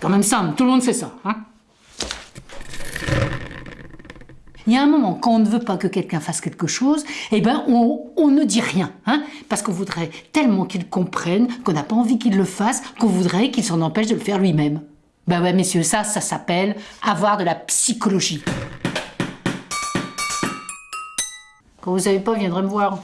Quand même simple, tout le monde sait ça. Hein il y a un moment, quand on ne veut pas que quelqu'un fasse quelque chose, eh ben on, ne dit rien, hein parce qu'on voudrait tellement qu'il comprenne qu'on n'a pas envie qu'il le fasse, qu'on voudrait qu'il s'en empêche de le faire lui-même. Ben ouais, messieurs, ça, ça s'appelle avoir de la psychologie. Quand vous savez pas, viendrez me voir.